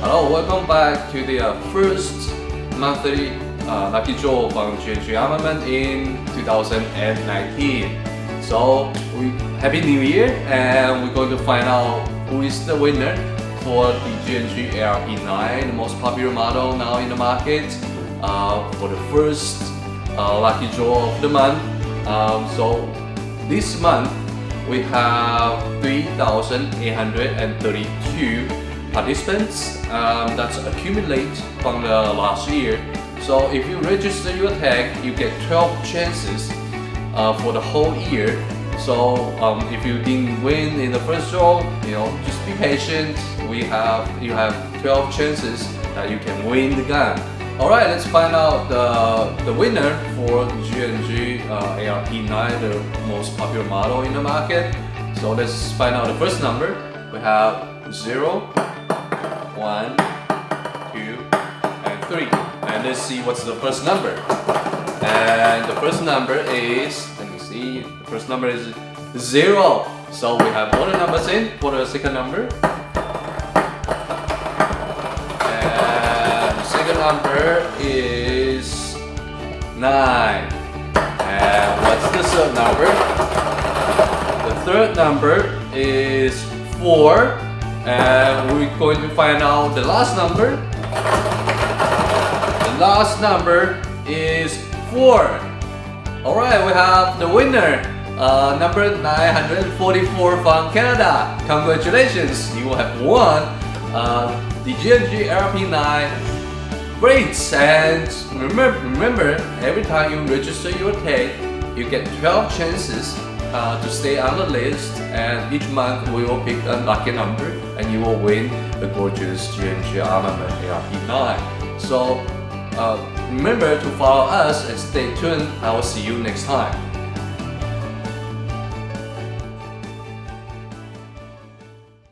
Hello, welcome back to the uh, first monthly uh, Lucky Draw from GNG Armament in 2019. So, we Happy New Year and we're going to find out who is the winner for the GNG ARP9, the most popular model now in the market uh, for the first uh, Lucky Draw of the month. Um, so, this month we have 3,832 participants um, that's accumulate from the last year. So if you register your tag, you get 12 chances uh, for the whole year. So um, if you didn't win in the first draw, you know, just be patient. We have you have 12 chances that you can win the gun. Alright, let's find out the, the winner for GNG uh, ARP9, the most popular model in the market. So let's find out the first number. We have 0, 1, 2, and 3. And let's see what's the first number. And the first number is, let me see, the first number is 0. So we have all the numbers in for the second number. And the second number is 9. And what's the third number? The third number is 4. And we're going to find out the last number. The last number is 4. Alright, we have the winner. Uh, number 944 from Canada. Congratulations, you have won uh, the GNG RP9 Great! And remember, remember, every time you register your tag, you get 12 chances uh, to stay on the list and each month we will pick a lucky number and you will win the gorgeous GNG Armament ARP9. So uh, remember to follow us and stay tuned. I will see you next time.